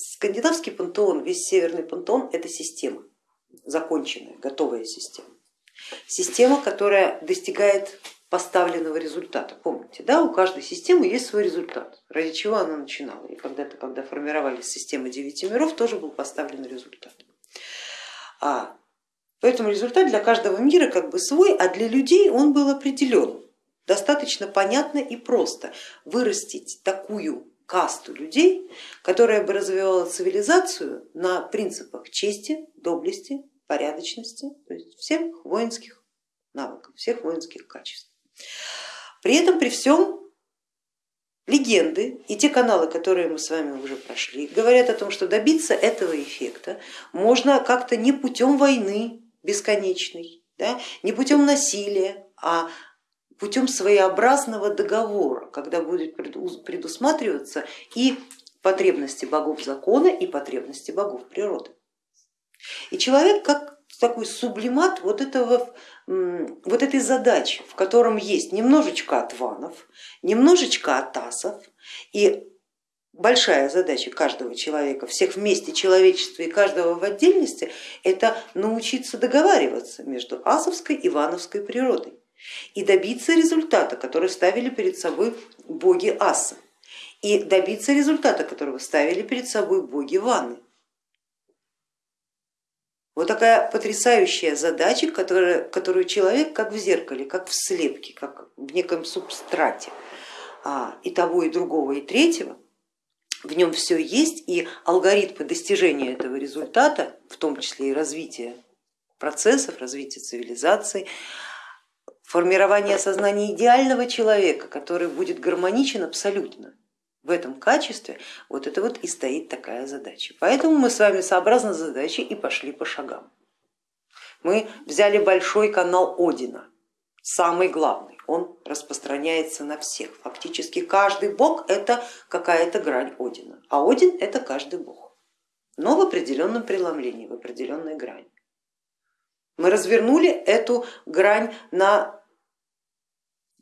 скандинавский пантеон, весь северный пантеон это система, законченная, готовая система. Система, которая достигает поставленного результата. Помните, да, у каждой системы есть свой результат, ради чего она начинала. И когда-то, когда формировались системы девяти миров, тоже был поставлен результат. А, поэтому результат для каждого мира как бы свой, а для людей он был определен. Достаточно понятно и просто вырастить такую касту людей, которая бы развивала цивилизацию на принципах чести, доблести, порядочности, то есть всех воинских навыков, всех воинских качеств. При этом, при всем, легенды и те каналы, которые мы с вами уже прошли, говорят о том, что добиться этого эффекта можно как-то не путем войны бесконечной, да, не путем насилия, а путем своеобразного договора, когда будет предусматриваться и потребности богов закона, и потребности богов природы. И человек как такой сублимат вот, этого, вот этой задачи, в котором есть немножечко отванов, немножечко атасов и большая задача каждого человека, всех вместе человечества и каждого в отдельности, это научиться договариваться между асовской и вановской природой и добиться результата, который ставили перед собой боги аса, и добиться результата, которого ставили перед собой боги Ваны. Вот такая потрясающая задача, которая, которую человек как в зеркале, как в слепке, как в неком субстрате а, и того, и другого, и третьего, в нем все есть, и алгоритмы достижения этого результата, в том числе и развития процессов, развития цивилизации, формирование сознания идеального человека, который будет гармоничен абсолютно в этом качестве, вот это вот и стоит такая задача. Поэтому мы с вами сообразно задачей и пошли по шагам. Мы взяли большой канал Одина, самый главный, он распространяется на всех. Фактически каждый бог это какая-то грань Одина, а Один это каждый бог, но в определенном преломлении, в определенной грани. Мы развернули эту грань на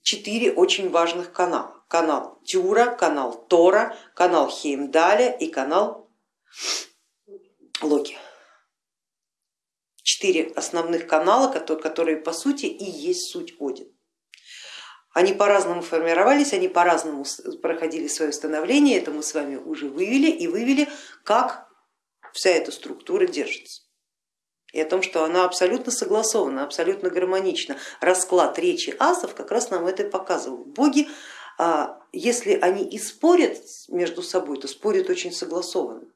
четыре очень важных канала канал Тюра, канал Тора, канал Хеймдаля и канал Локи. Четыре основных канала, которые по сути и есть суть Один. Они по-разному формировались, они по-разному проходили свое становление, это мы с вами уже вывели и вывели, как вся эта структура держится. И о том, что она абсолютно согласована, абсолютно гармонична. Расклад речи асов как раз нам это показывал. Боги а если они и спорят между собой, то спорят очень согласованно.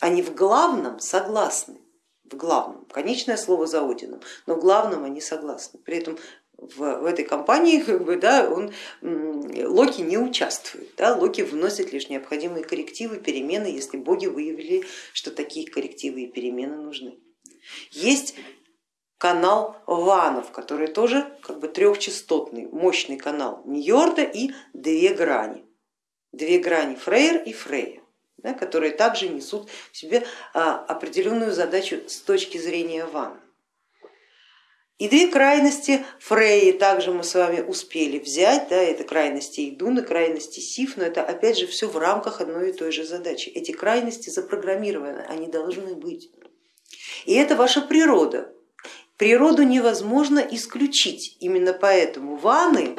Они в главном согласны, в главном, конечное слово за Одином, но в главном они согласны. При этом в, в этой компании как бы, да, он, Локи не участвует, да, Локи вносит лишь необходимые коррективы, перемены, если боги выявили, что такие коррективы и перемены нужны. Есть канал Ванов, который тоже как бы трехчастотный, мощный канал Ньорда и две грани. Две грани Фрейр и Фрея, да, которые также несут в себе а, определенную задачу с точки зрения Вана. И две крайности Фреи также мы с вами успели взять, да, это крайности Идун и крайности Сиф, но это опять же все в рамках одной и той же задачи. Эти крайности запрограммированы, они должны быть. И это ваша природа, Природу невозможно исключить, именно поэтому ваны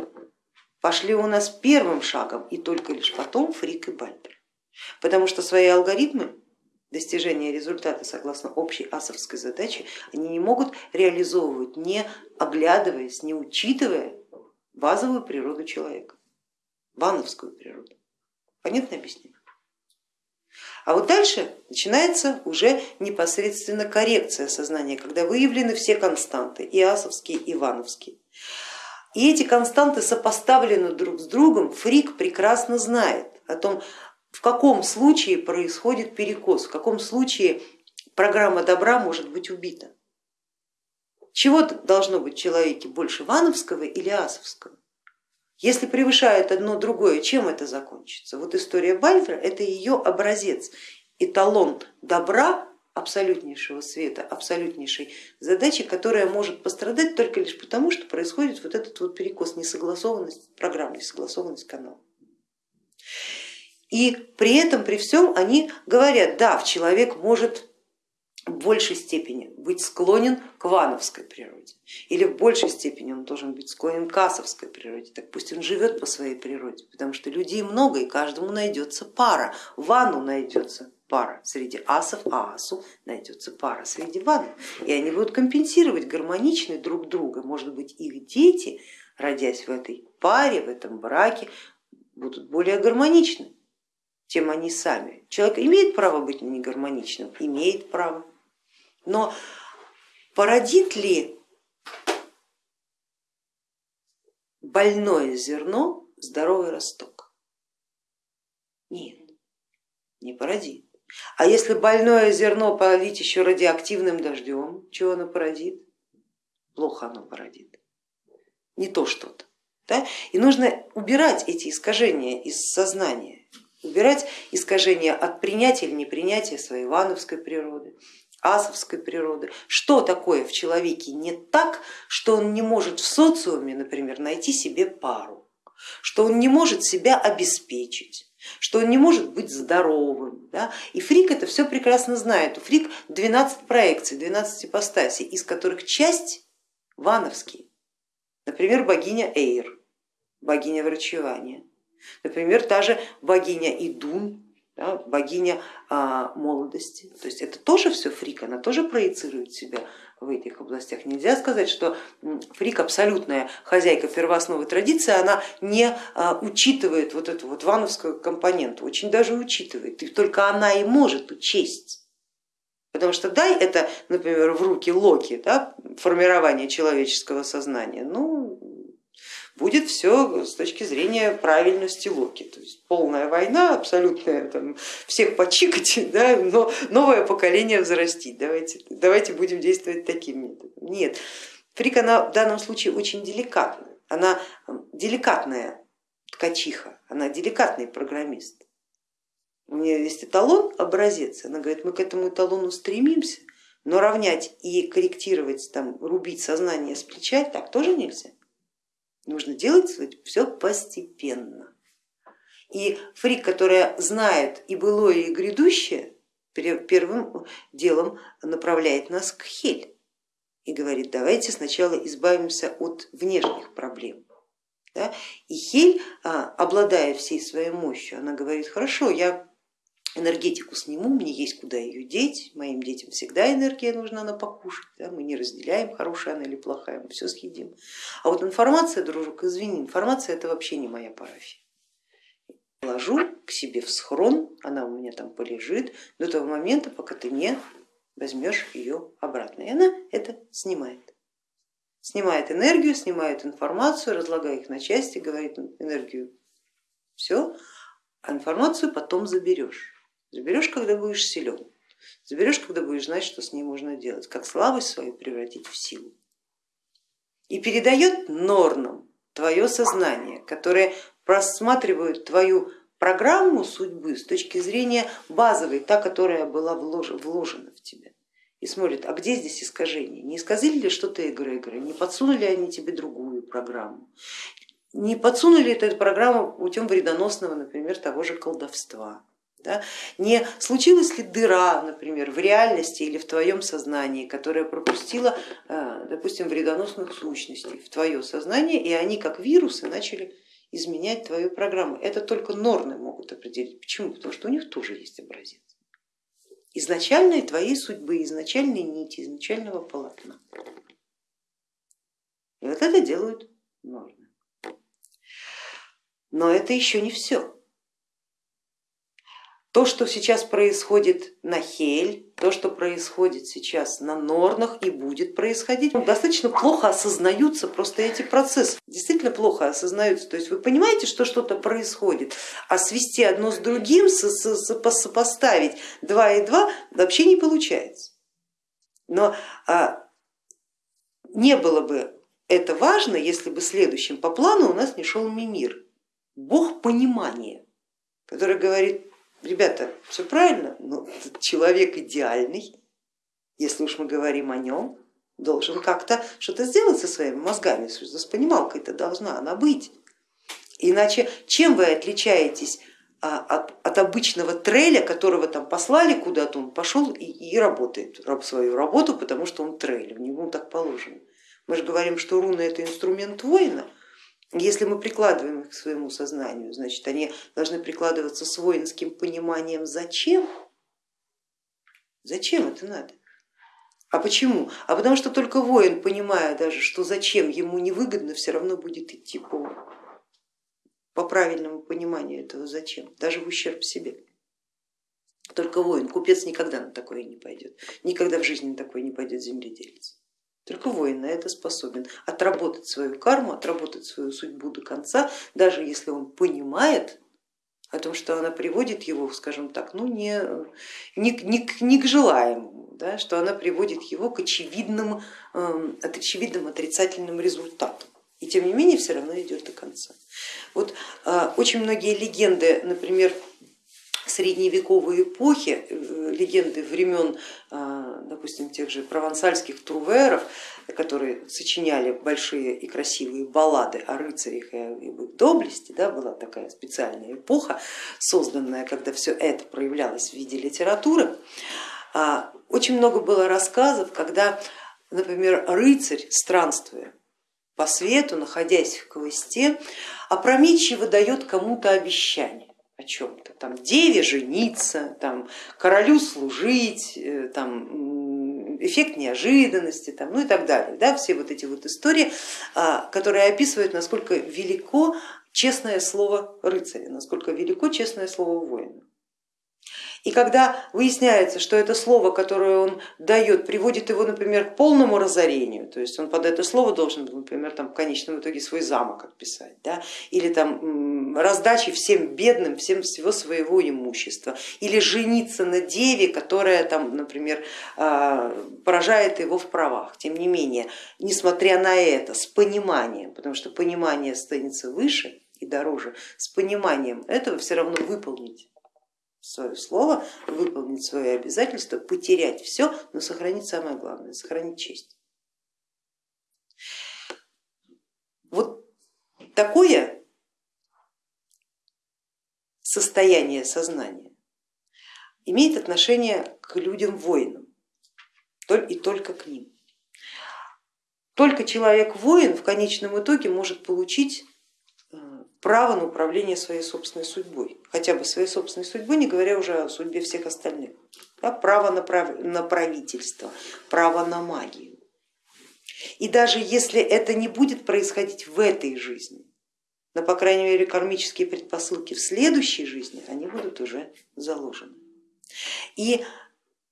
пошли у нас первым шагом и только лишь потом Фрик и Бальбер, потому что свои алгоритмы достижения результата согласно общей асовской задаче они не могут реализовывать, не оглядываясь, не учитывая базовую природу человека, вановскую природу. Понятно объяснение? А вот дальше начинается уже непосредственно коррекция сознания, когда выявлены все константы, и асовские, и ивановские. И эти константы сопоставлены друг с другом, Фрик прекрасно знает о том, в каком случае происходит перекос, в каком случае программа добра может быть убита. Чего должно быть в человеке больше, вановского или асовского? Если превышает одно другое, чем это закончится? Вот история Бальфра это ее образец, эталон добра, абсолютнейшего света, абсолютнейшей задачи, которая может пострадать только лишь потому, что происходит вот этот вот перекос, несогласованность программ, несогласованность канала. И при этом, при всем они говорят, да, человек может в большей степени быть склонен к вановской природе. Или в большей степени он должен быть склонен к асовской природе, так пусть он живет по своей природе, потому что людей много и каждому найдется пара, вану найдется пара среди асов, а асу найдется пара среди ванов, и они будут компенсировать гармонично друг друга, может быть их дети, родясь в этой паре, в этом браке, будут более гармоничны, чем они сами. Человек имеет право быть негармоничным, имеет право, но породит ли больное зерно здоровый росток? Нет, не породит. А если больное зерно полить еще радиоактивным дождем, чего оно породит? Плохо оно породит, не то что-то. Да? И нужно убирать эти искажения из сознания, убирать искажения от принятия или непринятия своей ивановской природы, асовской природы. Что такое в человеке не так, что он не может в социуме, например, найти себе пару, что он не может себя обеспечить, что он не может быть здоровым. Да? И Фрик это все прекрасно знает. У Фрик 12 проекций, 12 ипостасей, из которых часть вановские. Например, богиня Эйр, богиня врачевания. Например, та же богиня Идун, да, богиня а, молодости. То есть это тоже все фрик, она тоже проецирует себя в этих областях. Нельзя сказать, что фрик абсолютная хозяйка первоосновы традиции, она не а, учитывает вот эту вот вановскую компоненту, очень даже учитывает, и только она и может учесть. Потому что дай это, например, в руки Локи, да, формирование человеческого сознания, ну, будет все с точки зрения правильности Локи. То есть полная война, абсолютная, там, всех почикать, да, но новое поколение взрастить. Давайте, давайте будем действовать таким методом. Нет, Фрик она в данном случае очень деликатная. Она деликатная ткачиха, она деликатный программист. У нее есть эталон, образец, она говорит, мы к этому эталону стремимся, но равнять и корректировать, там, рубить сознание с плеча так тоже нельзя. Нужно делать все постепенно. И фрик, которая знает и былое, и грядущее, первым делом направляет нас к Хель и говорит, давайте сначала избавимся от внешних проблем. Да? И Хель, а, обладая всей своей мощью, она говорит, хорошо, я энергетику сниму, мне есть куда ее деть, моим детям всегда энергия нужна на покушать, да, мы не разделяем, хорошая она или плохая, мы все съедим. А вот информация, дружок, извини, информация это вообще не моя парафия. Ложу к себе в схрон, она у меня там полежит до того момента, пока ты не возьмешь ее обратно. И она это снимает. Снимает энергию, снимает информацию, разлагая их на части, говорит энергию, все, а информацию потом заберешь. Заберешь, когда будешь силен, заберешь, когда будешь знать, что с ней можно делать, как слабость свою превратить в силу. И передает норнам твое сознание, которое просматривает твою программу судьбы с точки зрения базовой, та, которая была вложена в тебя. И смотрит, а где здесь искажение? Не исказили ли что-то эгрегоры, не подсунули они тебе другую программу? Не подсунули эту программу путем вредоносного, например, того же колдовства? Да? Не случилась ли дыра, например, в реальности или в твоем сознании, которая пропустила, э, допустим, вредоносных сущностей в твое сознание, и они как вирусы начали изменять твою программу. Это только нормы могут определить. Почему? Потому что у них тоже есть образец. Изначальной твоей судьбы, изначальной нити, изначального полотна. И вот это делают нормы. Но это еще не все. То, что сейчас происходит на Хель, то, что происходит сейчас на Норнах и будет происходить, достаточно плохо осознаются просто эти процессы, действительно плохо осознаются. То есть вы понимаете, что что-то происходит, а свести одно с другим, сопоставить два и два вообще не получается. Но а, не было бы это важно, если бы следующим по плану у нас не шел Мимир, бог понимания, который говорит, ребята, все правильно, но человек идеальный, если уж мы говорим о нем, должен как-то что-то сделать со своими мозгами, с понималкой-то должна она быть. Иначе чем вы отличаетесь а от, от обычного треля, которого там послали куда-то, он пошел и, и работает свою работу, потому что он трель, в него так положено. Мы же говорим, что руны это инструмент воина, если мы прикладываем их к своему сознанию, значит они должны прикладываться с воинским пониманием зачем, зачем это надо. А почему? А потому что только воин, понимая даже, что зачем ему невыгодно, все равно будет идти по, по правильному пониманию этого зачем, даже в ущерб себе. Только воин, купец никогда на такое не пойдет, никогда в жизни на такое не пойдет земледелец. Только воин на это способен отработать свою карму, отработать свою судьбу до конца, даже если он понимает о том, что она приводит его, скажем так, ну не, не, не, не к желаемому, да, что она приводит его к очевидным, э, очевидным отрицательным результатам. И тем не менее все равно идет до конца. Вот э, очень многие легенды, например, средневековой эпохи, э, легенды времен, э, допустим, тех же провансальских труверов, которые сочиняли большие и красивые баллады о рыцарях и об их доблести, да, была такая специальная эпоха, созданная, когда все это проявлялось в виде литературы. А, очень много было рассказов, когда, например, рыцарь, странствуя по свету, находясь в хвосте, опрометчиво дает кому-то обещание о чем-то, там деве жениться, там королю служить, э, там эффект неожиданности, там, ну и так далее. Да, все вот эти вот истории, а, которые описывают, насколько велико честное слово рыцаря, насколько велико честное слово воина. И когда выясняется, что это слово, которое он дает, приводит его, например, к полному разорению, то есть он под это слово должен, например, там, в конечном итоге свой замок отписать, да? или там раздачи всем бедным, всем всего своего имущества, или жениться на деве, которая, там, например, а, поражает его в правах. Тем не менее, несмотря на это, с пониманием, потому что понимание останется выше и дороже, с пониманием этого все равно выполнить свое слово, выполнить свои обязательства, потерять все, но сохранить самое главное, сохранить честь. Вот такое состояние сознания имеет отношение к людям воинам и только к ним. Только человек-воин в конечном итоге может получить право на управление своей собственной судьбой, хотя бы своей собственной судьбой, не говоря уже о судьбе всех остальных. Да, право на, прав... на правительство, право на магию. И даже если это не будет происходить в этой жизни, но по крайней мере кармические предпосылки в следующей жизни, они будут уже заложены. И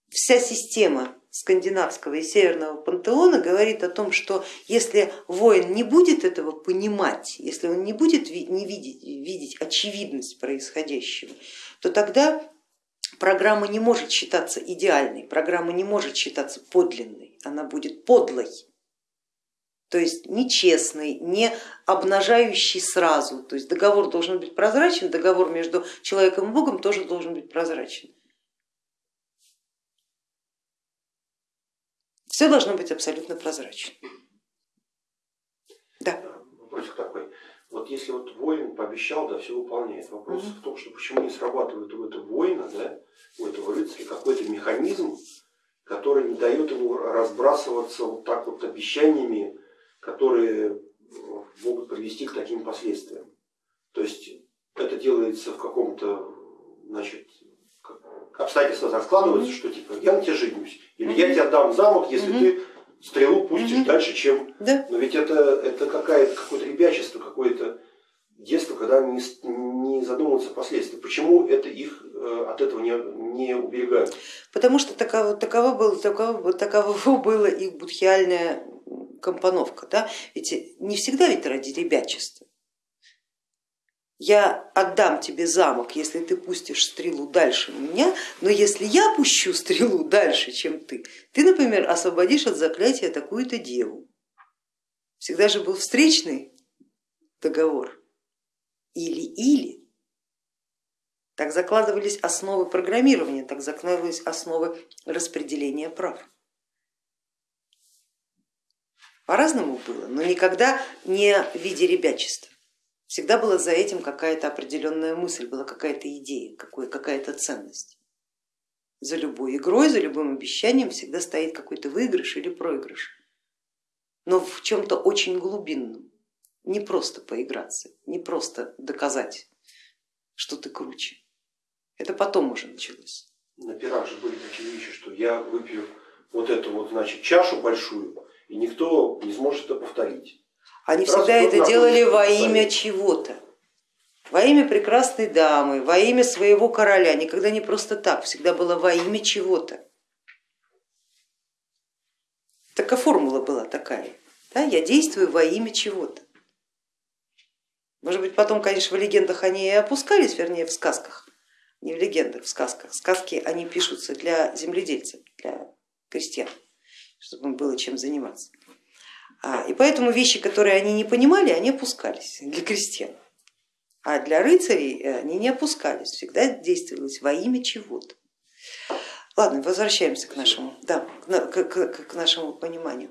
вся система скандинавского и северного пантеона говорит о том, что если воин не будет этого понимать, если он не будет не видеть, видеть очевидность происходящего, то тогда программа не может считаться идеальной, программа не может считаться подлинной, она будет подлой. То есть нечестный, не обнажающий сразу. То есть договор должен быть прозрачен, договор между человеком и Богом тоже должен быть прозрачен. Все должно быть абсолютно прозрачно. Да. Вопросик такой. Вот если вот воин пообещал, да, все выполняет. Вопрос угу. в том, что почему не срабатывает у этого воина, да, у этого рыцаря какой-то механизм, который не дает ему разбрасываться вот так вот обещаниями, которые могут привести к таким последствиям. То есть это делается в каком-то значит, обстоятельства так складываются, что типа я на тебя женюсь, или я тебе отдам замок, если ты стрелу пустишь дальше, чем... Да. Но ведь это, это какое-то какое ребячество, какое-то детство, когда не, не задумываются последствия. Почему это их э, от этого не, не уберегают? Потому что такова, такова, было, такова, такова была их будхиальная компоновка. Да? Ведь не всегда ведь ради ребячества я отдам тебе замок, если ты пустишь стрелу дальше меня, но если я пущу стрелу дальше, чем ты, ты, например, освободишь от заклятия такую-то деву. Всегда же был встречный договор. Или-или. Так закладывались основы программирования, так закладывались основы распределения прав. По-разному было, но никогда не в виде ребячества. Всегда была за этим какая-то определенная мысль, была какая-то идея, какая-то ценность. За любой игрой, за любым обещанием всегда стоит какой-то выигрыш или проигрыш, но в чем-то очень глубинном. Не просто поиграться, не просто доказать, что ты круче. Это потом уже началось. На пирах же были такие вещи, что я выпью вот эту вот значит чашу большую, и никто не сможет это повторить. Они Раз всегда это делали во имя чего-то. Во имя прекрасной дамы, во имя своего короля, никогда не просто так, всегда было во имя чего-то. Такая формула была такая. Да? Я действую во имя чего-то. Может быть, потом, конечно, в легендах они и опускались, вернее, в сказках, не в легендах, в сказках. Сказки, они пишутся для земледельцев, для крестьян, чтобы им было чем заниматься. А, и поэтому вещи, которые они не понимали, они опускались для крестьян. А для рыцарей э, они не опускались, всегда действовалось во имя чего-то. Ладно, возвращаемся к нашему, да, к, к, к нашему пониманию.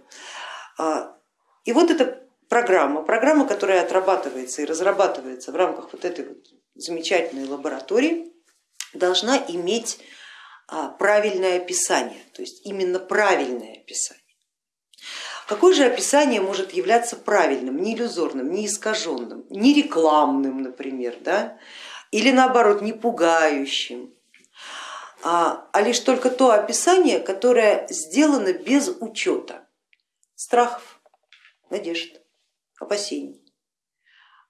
А, и вот эта программа, программа, которая отрабатывается и разрабатывается в рамках вот этой вот замечательной лаборатории, должна иметь а, правильное описание, то есть именно правильное описание. Какое же описание может являться правильным, не иллюзорным, не искаженным, не рекламным, например, да? или наоборот не пугающим, а, а лишь только то описание, которое сделано без учета страхов, надежд, опасений,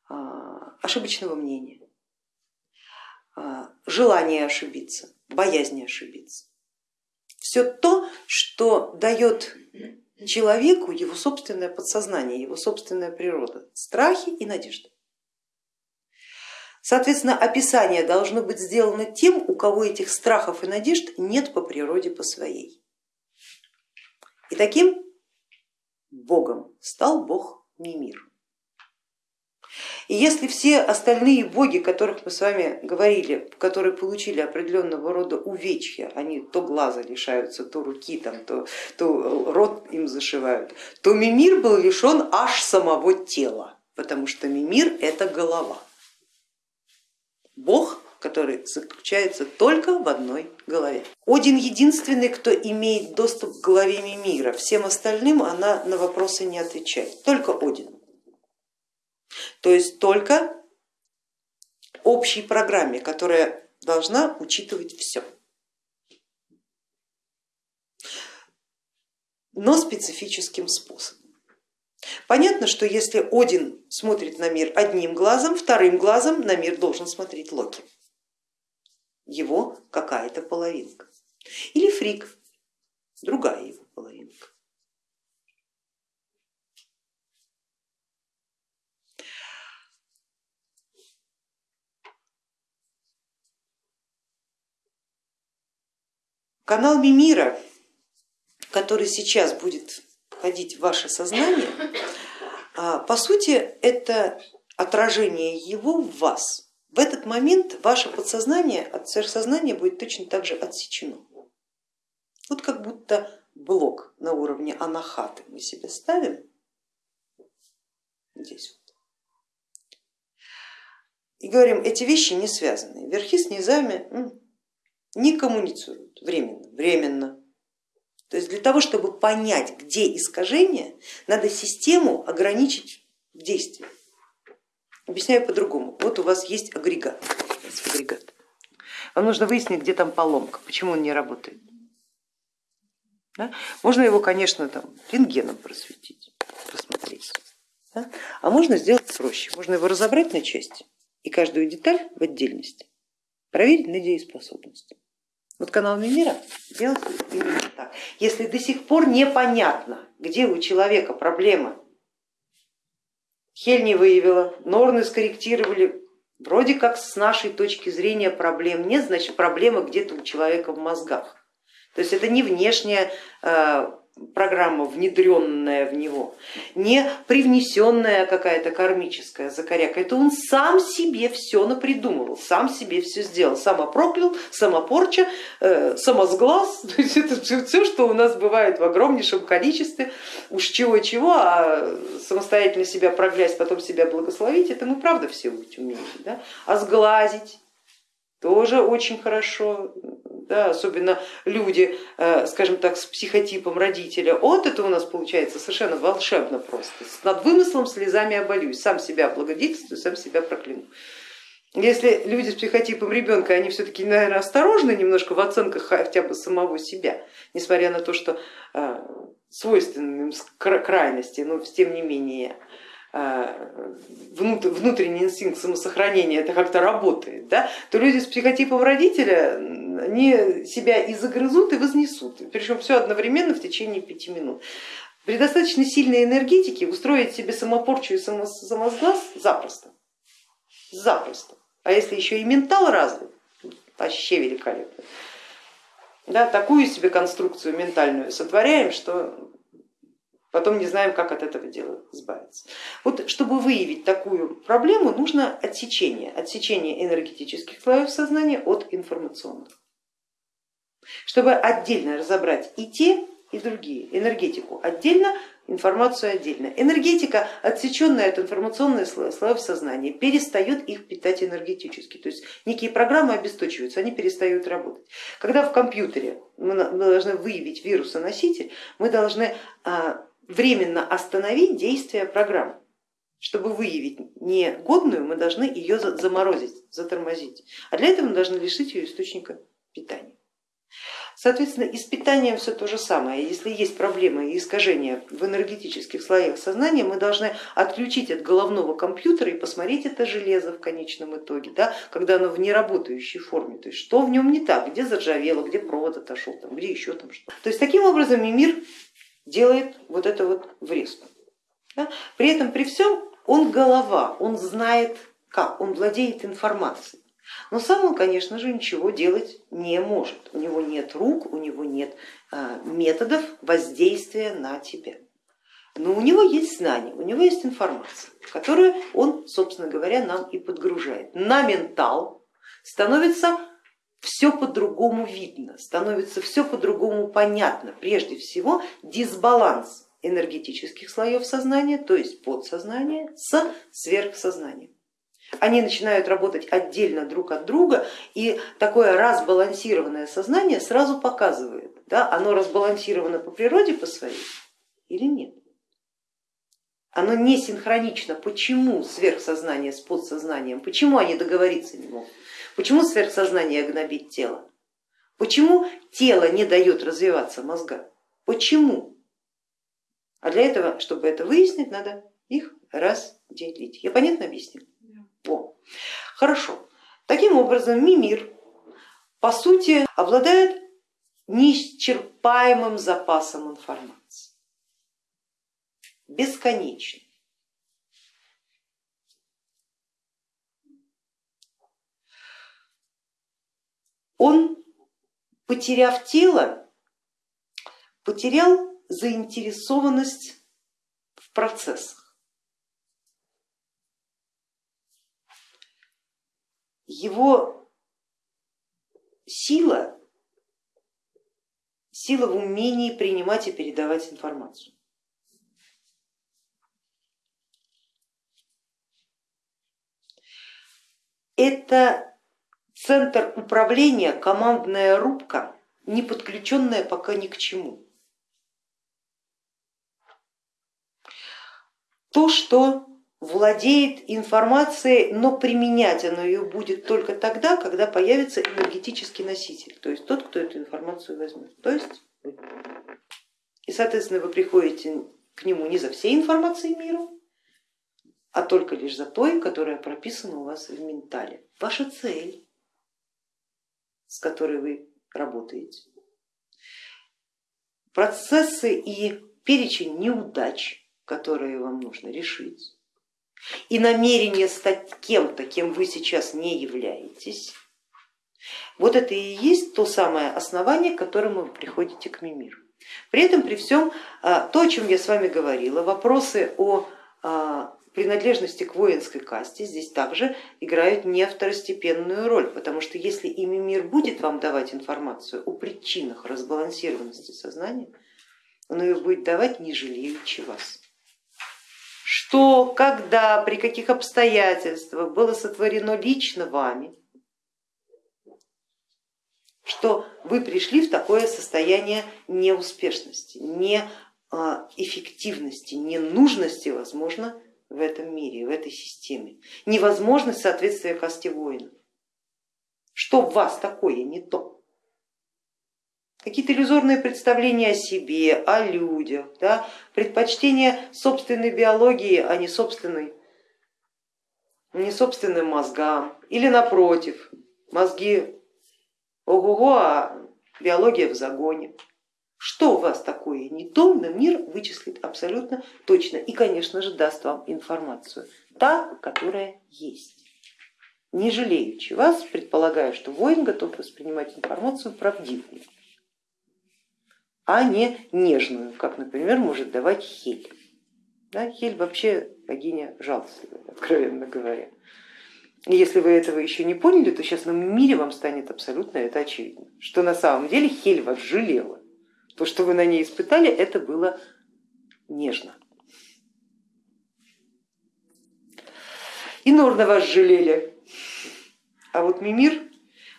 а, ошибочного мнения, а, желания ошибиться, боязни ошибиться. Все то, что дает человеку его собственное подсознание, его собственная природа, страхи и надежды. Соответственно, описание должно быть сделано тем, у кого этих страхов и надежд нет по природе по своей. И таким богом стал бог Мимир. И если все остальные боги, которых мы с вами говорили, которые получили определенного рода увечья, они то глаза лишаются, то руки, там, то, то рот им зашивают, то Мимир был лишен аж самого тела, потому что Мимир это голова. Бог, который заключается только в одной голове. Один единственный, кто имеет доступ к голове Мимира, всем остальным она на вопросы не отвечает, только Один. То есть только общей программе, которая должна учитывать все. но специфическим способом. Понятно, что если Один смотрит на мир одним глазом, вторым глазом на мир должен смотреть Локи, его какая-то половинка. Или Фрик, другая его половинка. Канал Мимира, который сейчас будет входить в ваше сознание, а, по сути это отражение его в вас. В этот момент ваше подсознание от сверхсознания будет точно так же отсечено. Вот как будто блок на уровне анахаты мы себе ставим здесь вот. И говорим, эти вещи не связаны, верхи с низами не коммуницируют временно, временно. То есть для того, чтобы понять, где искажение, надо систему ограничить в действии. Объясняю по-другому. Вот у вас есть агрегат. агрегат. Вам нужно выяснить, где там поломка, почему он не работает. Да? Можно его, конечно, там, рентгеном просветить, посмотреть. Да? А можно сделать проще. Можно его разобрать на части и каждую деталь в отдельности проверить на дееспособность. Вот канал Мимира делает именно так. Если до сих пор непонятно, где у человека проблема, Хель не выявила, Норны скорректировали, вроде как с нашей точки зрения проблем нет, значит проблема где-то у человека в мозгах. То есть это не внешняя э, программа, внедренная в него, не привнесенная какая-то кармическая закоряка. Это он сам себе все напридумывал, сам себе все сделал, самопроклял, самопорча, э, самосглаз. То есть это все, что у нас бывает в огромнейшем количестве. Уж чего-чего, а самостоятельно себя проклясть, потом себя благословить, это мы правда все умеем. Да? А сглазить тоже очень хорошо, да, особенно люди, э, скажем так, с психотипом родителя. Вот это у нас получается совершенно волшебно просто. Над вымыслом слезами оболюсь, сам себя благодетельствую, сам себя прокляну. Если люди с психотипом ребенка, они все-таки, наверное, осторожны немножко в оценках хотя бы самого себя, несмотря на то, что э, свойственны им крайности, но тем не менее внутренний инстинкт самосохранения это как-то работает, да, то люди с психотипом родителя они себя и загрызут, и вознесут, причем все одновременно в течение пяти минут. При достаточно сильной энергетике устроить себе самопорчу и самосглаз запросто, запросто. А если еще и ментал развит, вообще великолепно. Да, такую себе конструкцию ментальную сотворяем, что потом не знаем, как от этого дела избавиться. Вот чтобы выявить такую проблему, нужно отсечение, отсечение энергетических слоев сознания от информационных. Чтобы отдельно разобрать и те, и другие, энергетику отдельно, информацию отдельно. Энергетика, отсеченная от информационных слоев сознания, перестает их питать энергетически, то есть некие программы обесточиваются, они перестают работать. Когда в компьютере мы должны выявить вирусоноситель, мы должны а, временно остановить действие программы. Чтобы выявить негодную, мы должны ее заморозить, затормозить. А для этого мы должны лишить ее источника питания. Соответственно, и с питанием все то же самое. Если есть проблемы и искажения в энергетических слоях сознания, мы должны отключить от головного компьютера и посмотреть это железо в конечном итоге, да, когда оно в неработающей форме. То есть что в нем не так, где заржавело, где провод отошел, там, где еще там что. То есть таким образом и мир делает вот это вот врезку. Да? При этом при всем он голова, он знает как, он владеет информацией. Но сам он, конечно же, ничего делать не может. У него нет рук, у него нет а, методов воздействия на тебя. Но у него есть знания, у него есть информация, которую он, собственно говоря, нам и подгружает. На ментал становится все по-другому видно, становится все по-другому понятно. Прежде всего дисбаланс энергетических слоев сознания, то есть подсознания с сверхсознанием. Они начинают работать отдельно друг от друга, и такое разбалансированное сознание сразу показывает, да, оно разбалансировано по природе по своей или нет. Оно не синхронично. Почему сверхсознание с подсознанием? Почему они договориться не могут? Почему сверхсознание гнобит тело? Почему тело не дает развиваться мозга? Почему? А для этого, чтобы это выяснить, надо их разделить. Я понятно объяснил? О, хорошо. Таким образом, Мимир по сути обладает неисчерпаемым запасом информации, бесконечным. Он, потеряв тело, потерял заинтересованность в процессах. Его сила, сила в умении принимать и передавать информацию. Это Центр управления, командная рубка, не подключенная пока ни к чему. То, что владеет информацией, но применять оно ее будет только тогда, когда появится энергетический носитель, то есть тот, кто эту информацию возьмет, то есть. И соответственно вы приходите к нему не за всей информацией мира, а только лишь за той, которая прописана у вас в ментале. Ваша цель с которой вы работаете. Процессы и перечень неудач, которые вам нужно решить, и намерение стать кем-то, кем вы сейчас не являетесь, вот это и есть то самое основание, к которому вы приходите к мимиру. При этом, при всем, а, то, о чем я с вами говорила, вопросы о а, принадлежности к воинской касте здесь также играют не второстепенную роль, потому что если ими мир будет вам давать информацию о причинах разбалансированности сознания, он ее будет давать не жалеючи вас. Что, когда, при каких обстоятельствах было сотворено лично вами, что вы пришли в такое состояние неуспешности, неэффективности, ненужности, возможно, в этом мире, в этой системе, невозможность соответствия касте воина. Что в вас такое не то? Какие-то иллюзорные представления о себе, о людях, да? предпочтение собственной биологии, а не собственной, не собственным мозгам. Или напротив, мозги ого-го, а биология в загоне. Что у вас такое не то, но мир вычислит абсолютно точно и, конечно же, даст вам информацию, та, которая есть. Не жалеючи вас, предполагаю, что воин готов воспринимать информацию правдивую, а не нежную, как, например, может давать Хель. Да, Хель вообще богиня жалостливая, откровенно говоря. Если вы этого еще не поняли, то сейчас на мире вам станет абсолютно это очевидно, что на самом деле Хель вас жалела. То, что вы на ней испытали, это было нежно. И Норна вас жалели. А вот Мимир,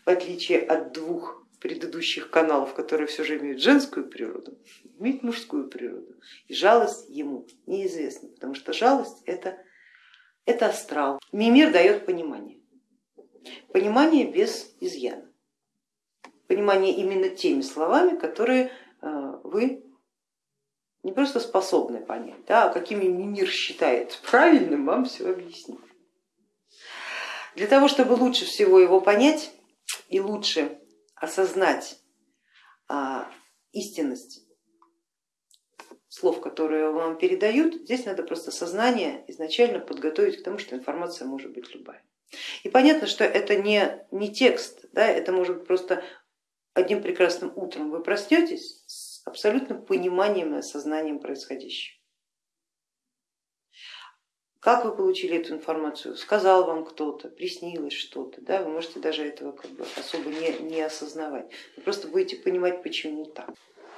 в отличие от двух предыдущих каналов, которые все же имеют женскую природу, имеет мужскую природу. И жалость ему неизвестна, потому что жалость это это астрал. Мимир дает понимание. Понимание без изъяна. Понимание именно теми словами, которые вы не просто способны понять, да, а какими мир считает правильным, вам все объяснить. Для того, чтобы лучше всего его понять и лучше осознать а, истинность слов, которые вам передают, здесь надо просто сознание изначально подготовить к тому, что информация может быть любая. И понятно, что это не, не текст, да, это может быть просто одним прекрасным утром вы проснетесь с абсолютным пониманием и осознанием происходящего. Как вы получили эту информацию? Сказал вам кто-то, приснилось что-то, да? вы можете даже этого как бы особо не, не осознавать. Вы просто будете понимать, почему так.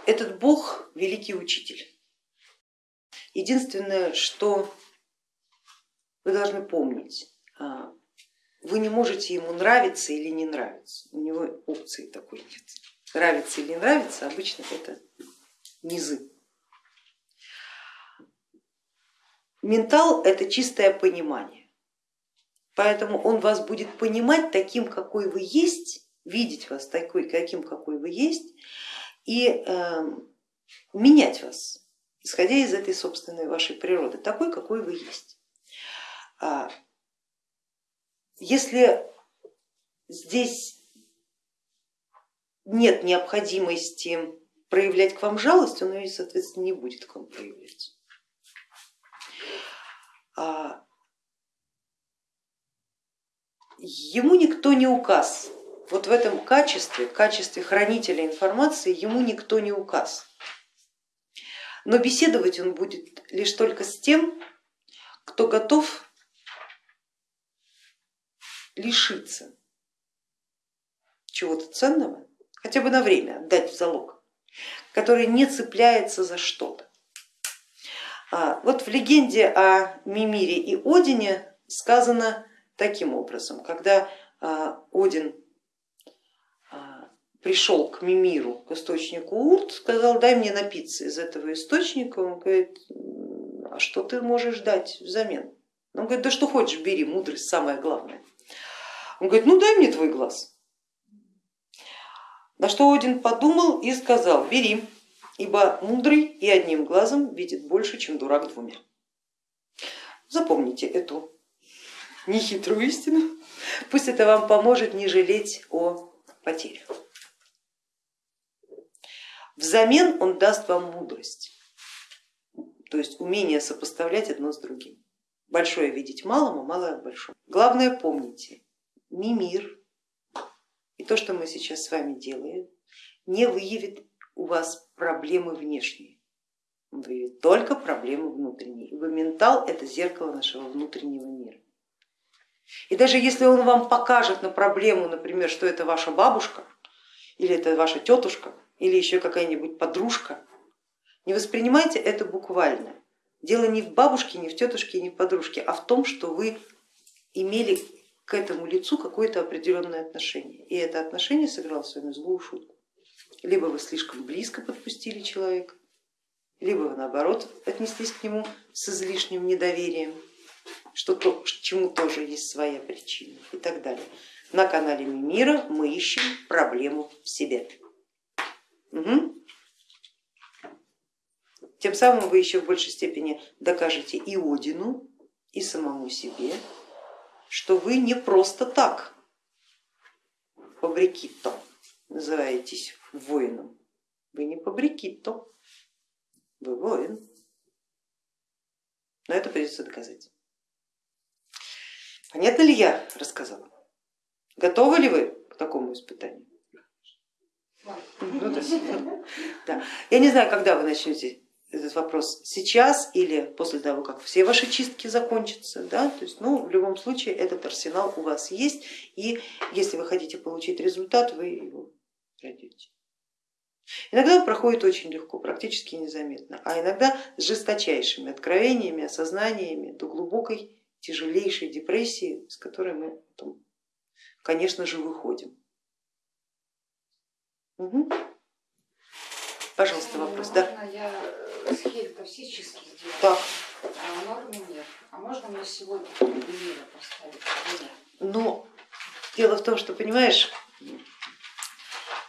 Этот Бог великий учитель. Единственное, что вы должны помнить, а, вы не можете ему нравиться или не нравиться, у него опции такой нет. Нравится или не нравится, обычно это низы. Ментал это чистое понимание, поэтому он вас будет понимать таким, какой вы есть, видеть вас такой, каким, какой вы есть, и э, менять вас исходя из этой собственной вашей природы, такой, какой вы есть. А, если здесь нет необходимости проявлять к вам жалость, он ее, соответственно, не будет к вам проявлять. А, ему никто не указ. Вот в этом качестве, качестве хранителя информации, ему никто не указ. Но беседовать он будет лишь только с тем, кто готов лишиться чего-то ценного, хотя бы на время отдать в залог, который не цепляется за что-то. А, вот в легенде о Мимире и Одине сказано таким образом, когда а, Один пришел к Мимиру, к источнику Урт, сказал, дай мне напиться из этого источника, он говорит, а что ты можешь дать взамен? Он говорит, да что хочешь, бери, мудрость самое главное. Он говорит, ну дай мне твой глаз. На что Один подумал и сказал, бери, ибо мудрый и одним глазом видит больше, чем дурак двумя. Запомните эту нехитрую истину, пусть это вам поможет не жалеть о потерях. Взамен он даст вам мудрость, то есть умение сопоставлять одно с другим. Большое видеть малому, малое большому. Главное помните, мимир и то, что мы сейчас с вами делаем, не выявит у вас проблемы внешние, вы только проблемы внутренние. Вы ментал это зеркало нашего внутреннего мира. И даже если он вам покажет на проблему, например, что это ваша бабушка, или это ваша тетушка, или еще какая-нибудь подружка, не воспринимайте это буквально. Дело не в бабушке, не в тетушке, не в подружке, а в том, что вы имели к этому лицу какое-то определенное отношение. И это отношение сыграло с вами злую шутку. Либо вы слишком близко подпустили человека, либо вы наоборот отнеслись к нему с излишним недоверием, что то, чему тоже есть своя причина и так далее. На канале Мимира мы ищем проблему в себе. Угу. Тем самым вы еще в большей степени докажете и Одину, и самому себе, что вы не просто так побрикитто называетесь воином. Вы не побрикитто, вы воин. Но это придется доказать. Понятно ли я рассказала? Готовы ли вы к такому испытанию? Ну, да. Я не знаю, когда вы начнете этот вопрос сейчас или после того, как все ваши чистки закончатся. Да? То есть, ну, в любом случае этот арсенал у вас есть, и если вы хотите получить результат, вы его найдете. Иногда проходит очень легко, практически незаметно, а иногда с жесточайшими откровениями, осознаниями до глубокой, тяжелейшей депрессии, с которой мы потом, конечно же, выходим. Угу. Пожалуйста, вопрос. Да. я схель-то все чистки сделаю? Так. А нормы нет. А можно мне сегодня примеры поставить? Но дело в том, что, понимаешь,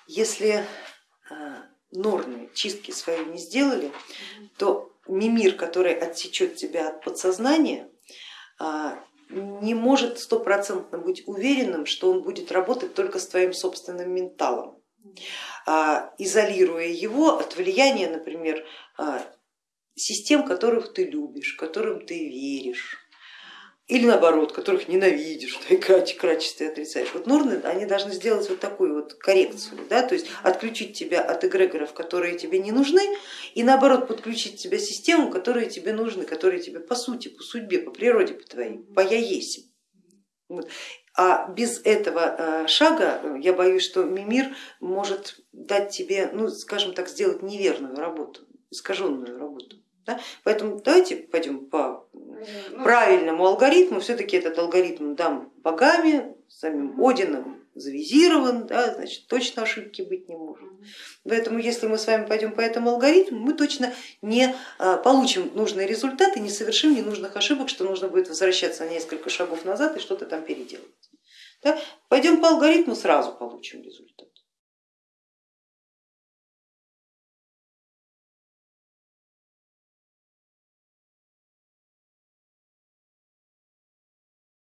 если а, норны чистки свои не сделали, то мимир, который отсечет тебя от подсознания, а, не может стопроцентно быть уверенным, что он будет работать только с твоим собственным менталом. А, изолируя его от влияния, например, а, систем, которых ты любишь, которым ты веришь, или наоборот, которых ненавидишь, да, и качестве отрицаешь. Вот нурны, они должны сделать вот такую вот коррекцию, да, то есть отключить тебя от эгрегоров, которые тебе не нужны, и наоборот подключить тебя систему, которые тебе нужны, которые тебе по сути, по судьбе, по природе по твоей, по я есть. Вот. А без этого э, шага э, я боюсь, что Мимир может дать тебе, ну, скажем так, сделать неверную работу, искаженную работу. Да? Поэтому давайте пойдем по ну, правильному алгоритму. Все-таки этот алгоритм дам богами, самим Одином завизирован, да, значит точно ошибки быть не может. Поэтому если мы с вами пойдем по этому алгоритму, мы точно не э, получим нужные результаты, не совершим ненужных ошибок, что нужно будет возвращаться на несколько шагов назад и что-то там переделать. Да? Пойдем по алгоритму, сразу получим результат.